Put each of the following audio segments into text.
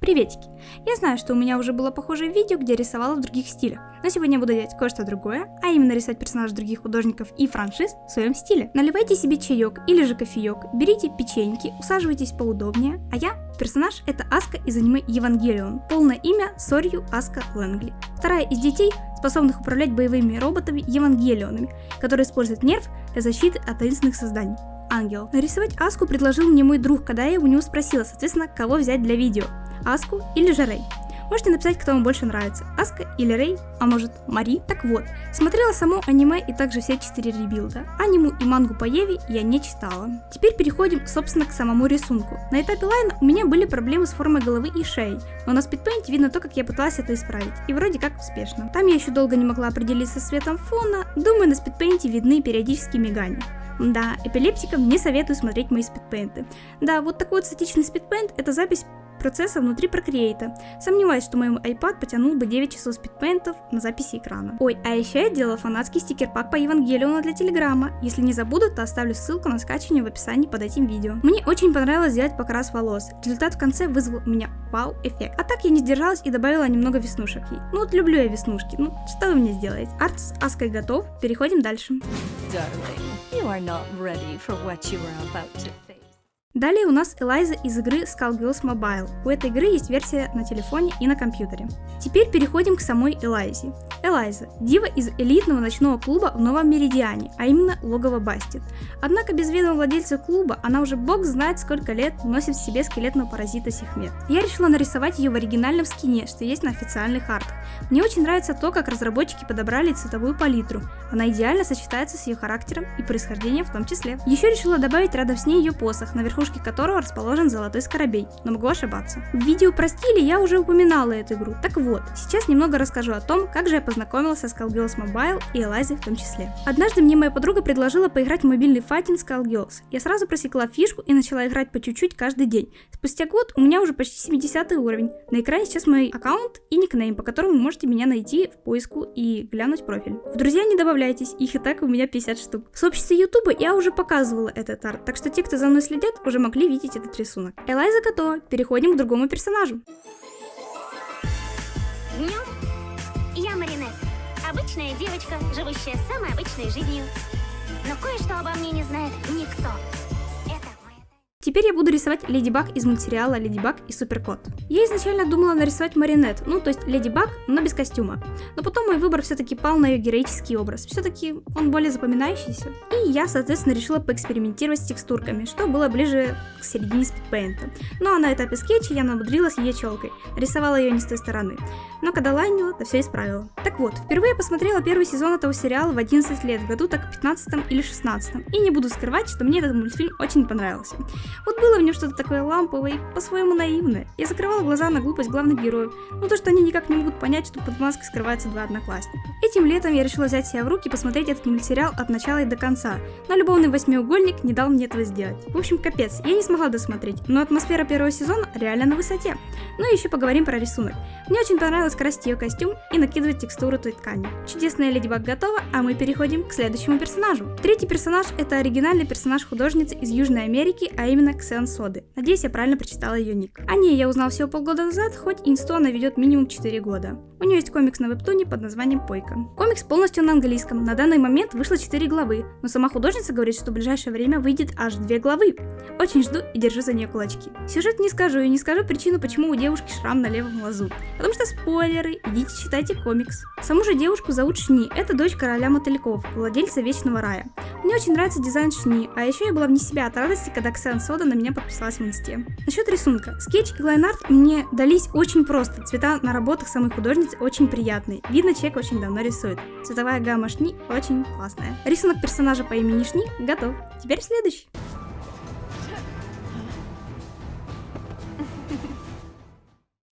Приветики! Я знаю, что у меня уже было похожее видео, где рисовала в других стилях, но сегодня я буду делать кое-что другое, а именно рисовать персонажей других художников и франшиз в своем стиле. Наливайте себе чаек или же кофеек, берите печеньки, усаживайтесь поудобнее, а я, персонаж, это Аска из аниме Евангелион, полное имя Сорью Аска Лэнгли. Вторая из детей, способных управлять боевыми роботами Евангелионами, которые используют нерв для защиты от таинственных созданий ангел. Нарисовать Аску предложил мне мой друг, когда я у него спросила, соответственно, кого взять для видео. Аску или же Рэй. Можете написать, кто вам больше нравится, Аска или Рэй, а может Мари. Так вот, смотрела само аниме и также все четыре ребилда. Аниму и мангу по Еве я не читала. Теперь переходим, собственно, к самому рисунку. На этапе лайна у меня были проблемы с формой головы и шеи, но на спидпейнте видно то, как я пыталась это исправить, и вроде как успешно. Там я еще долго не могла определиться с цветом фона, думаю, на спидпейнте видны периодические мигания. Да, эпилептикам не советую смотреть мои спидпейнты. Да, вот такой вот статичный спидпейнт – это запись процесса внутри Procreate. Сомневаюсь, что мой iPad потянул бы 9 часов спидпейнтов на записи экрана. Ой, а еще я делала фанатский стикер-пак по Евангелиону для Телеграма. Если не забуду, то оставлю ссылку на скачивание в описании под этим видео. Мне очень понравилось сделать покрас волос. Результат в конце вызвал у меня вау-эффект. А так я не сдержалась и добавила немного веснушек ей. Ну вот люблю я веснушки. Ну, что вы мне сделаете? Арт с Аской готов. Переходим дальше. Darling, you are not ready for what you are about to face. Далее у нас Элайза из игры Skullgirls Mobile. У этой игры есть версия на телефоне и на компьютере. Теперь переходим к самой Элайзе. Элайза – дива из элитного ночного клуба в Новом Меридиане, а именно логово Бастит. Однако без ведома владельца клуба она уже бог знает сколько лет носит в себе скелетного паразита Сихмет. Я решила нарисовать ее в оригинальном скине, что есть на официальных артах. Мне очень нравится то, как разработчики подобрали цветовую палитру. Она идеально сочетается с ее характером и происхождением в том числе. Еще решила добавить рядом с ней ее посох, наверху верхушке которого расположен золотой скоробей, но могу ошибаться. В видео про стили я уже упоминала эту игру. Так вот, сейчас немного расскажу о том, как же я познакомилась со Skullgirls Mobile и Элайзой в том числе. Однажды мне моя подруга предложила поиграть в мобильный файтинг Skullgirls. Я сразу просекла фишку и начала играть по чуть-чуть каждый день. Спустя год у меня уже почти 70 уровень. На экране сейчас мой аккаунт и никнейм, по которому вы можете меня найти в поиску и глянуть профиль. В друзья не добавляйтесь, их и так у меня 50 штук. В сообществе YouTube я уже показывала этот арт, так что те, кто за мной следят, уже могли видеть этот рисунок. Элайза готова, переходим к другому персонажу. Днем обычная девочка, живущая самой обычной жизнью. Но кое-что обо мне не знает никто. Теперь я буду рисовать Леди Баг из мультсериала Леди Баг и Суперкот. Я изначально думала нарисовать Маринет, ну то есть Леди Баг, но без костюма. Но потом мой выбор все-таки пал на ее героический образ. Все-таки он более запоминающийся. И я, соответственно, решила поэкспериментировать с текстурками, что было ближе к середине спидпейнта. Ну а на этапе скетча я намудрилась ее челкой. Рисовала ее не с той стороны. Но когда лайнила, то все исправила. Так вот, впервые посмотрела первый сезон этого сериала в 11 лет, в году так 15 или 16. И не буду скрывать, что мне этот мультфильм очень понравился. Вот было в нем что-то такое ламповое и по-своему наивное. Я закрывала глаза на глупость главных героев, ну то, что они никак не могут понять, что под маской скрываются два одноклассника. Этим летом я решила взять себя в руки и посмотреть этот мультсериал от начала и до конца, но любовный восьмиугольник не дал мне этого сделать. В общем, капец, я не смогла досмотреть, но атмосфера первого сезона реально на высоте. Ну и еще поговорим про рисунок. Мне очень понравилось красить ее костюм и накидывать текстуру той ткани. Чудесная Леди Баг готова, а мы переходим к следующему персонажу. Третий персонаж это оригинальный персонаж художницы из Южной Америки, а именно Ксен Соды. Надеюсь, я правильно прочитала ее ник. О ней я узнал всего полгода назад, хоть инсту она ведет минимум 4 года. У нее есть комикс на вебтуне под названием Пойка. Комикс полностью на английском, на данный момент вышло 4 главы, но сама художница говорит, что в ближайшее время выйдет аж 2 главы. Очень жду и держу за нее кулачки. Сюжет не скажу и не скажу причину, почему у девушки шрам на левом глазу. Потому что спойлеры, идите читайте комикс. Саму же девушку зовут Шни, это дочь короля мотыльков, владельца Вечного Рая. Мне очень нравится дизайн Шни, а еще я была вне себя от радости, когда Ксен Сода на меня подписалась в инсте. Насчет рисунка. Скетч и лайнарт мне дались очень просто. Цвета на работах самой художницы очень приятные. Видно, человек очень давно рисует. Цветовая гамма Шни очень классная. Рисунок персонажа по имени Шни готов. Теперь следующий.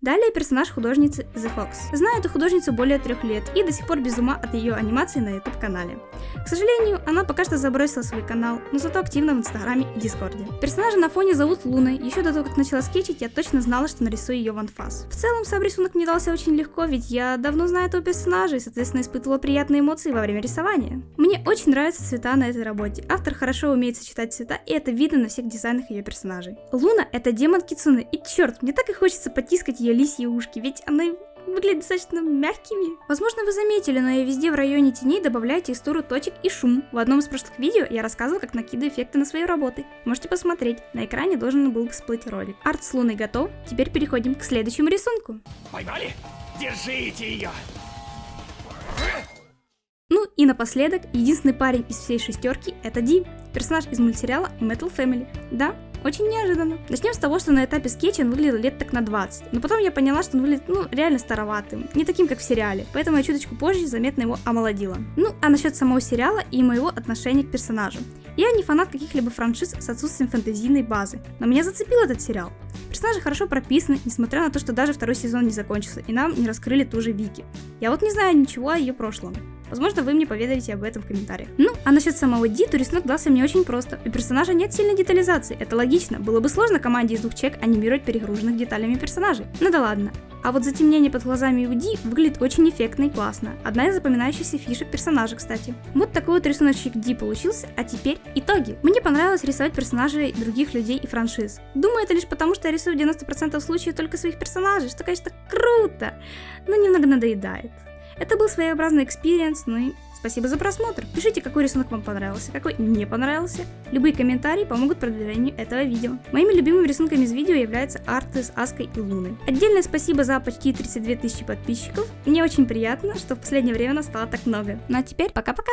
Далее персонаж художницы The Fox. Знаю эту художницу более трех лет и до сих пор без ума от ее анимации на YouTube канале. К сожалению, она пока что забросила свой канал, но зато активна в инстаграме и дискорде. Персонажа на фоне зовут Луной, еще до того, как начала скетчить, я точно знала, что нарисую ее в анфас. В целом, сам рисунок мне дался очень легко, ведь я давно знаю этого персонажа и, соответственно, испытывала приятные эмоции во время рисования. Мне очень нравятся цвета на этой работе. Автор хорошо умеет сочетать цвета, и это видно на всех дизайнах ее персонажей. Луна — это демон Кицуны, и черт, мне так и хочется потискать ее лисьи ушки, ведь она выглядят достаточно мягкими. Возможно, вы заметили, но я везде в районе теней добавляю текстуру точек и шум. В одном из прошлых видео я рассказывала, как накидываю эффекты на свои работы. Можете посмотреть, на экране должен был всплыть ролик. Арт с луной готов, теперь переходим к следующему рисунку. Поймали? Держите ее! Ну и напоследок, единственный парень из всей шестерки это Ди, персонаж из мультсериала Metal Family. Да, очень неожиданно. Начнем с того, что на этапе скетча он выглядел лет так на 20. Но потом я поняла, что он выглядит, ну, реально староватым. Не таким, как в сериале. Поэтому я чуточку позже заметно его омолодила. Ну, а насчет самого сериала и моего отношения к персонажу. Я не фанат каких-либо франшиз с отсутствием фэнтезийной базы, но меня зацепил этот сериал. Персонажи хорошо прописаны, несмотря на то, что даже второй сезон не закончился, и нам не раскрыли ту же Вики. Я вот не знаю ничего о ее прошлом. Возможно, вы мне поведаете об этом в комментариях. Ну, а насчет самого Ди, то рисунок дался мне очень просто. У персонажа нет сильной детализации, это логично. Было бы сложно команде из двух человек анимировать перегруженных деталями персонажей. Ну да ладно. А вот затемнение под глазами у Ди выглядит очень эффектно и классно. Одна из запоминающихся фишек персонажа, кстати. Вот такой вот рисуночек Ди получился, а теперь итоги. Мне понравилось рисовать персонажей других людей и франшиз. Думаю, это лишь потому, что я рисую в 90% случаев только своих персонажей, что, конечно, круто, но немного надоедает. Это был своеобразный experience, ну и спасибо за просмотр. Пишите, какой рисунок вам понравился, какой не понравился. Любые комментарии помогут продвижению этого видео. Моими любимыми рисунками из видео являются арты с Аской и Луной. Отдельное спасибо за почти 32 тысячи подписчиков. Мне очень приятно, что в последнее время нас стало так много. Ну а теперь пока-пока!